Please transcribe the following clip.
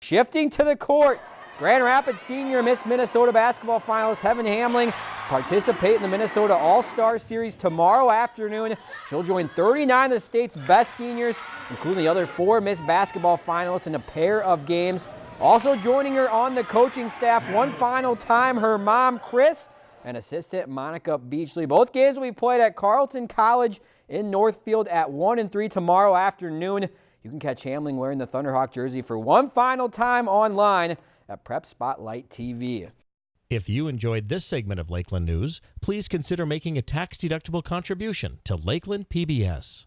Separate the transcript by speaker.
Speaker 1: Shifting to the court, Grand Rapids senior Miss Minnesota basketball finalist Heaven Hamling participate in the Minnesota All-Star Series tomorrow afternoon. She'll join 39 of the state's best seniors, including the other four Miss basketball finalists in a pair of games. Also joining her on the coaching staff one final time, her mom, Chris, and assistant Monica Beachley. Both games will be played at Carleton College in Northfield at 1 and 3 tomorrow afternoon. You can catch Hamling wearing the Thunderhawk jersey for one final time online at Prep Spotlight TV.
Speaker 2: If you enjoyed this segment of Lakeland News, please consider making a tax-deductible contribution to Lakeland PBS.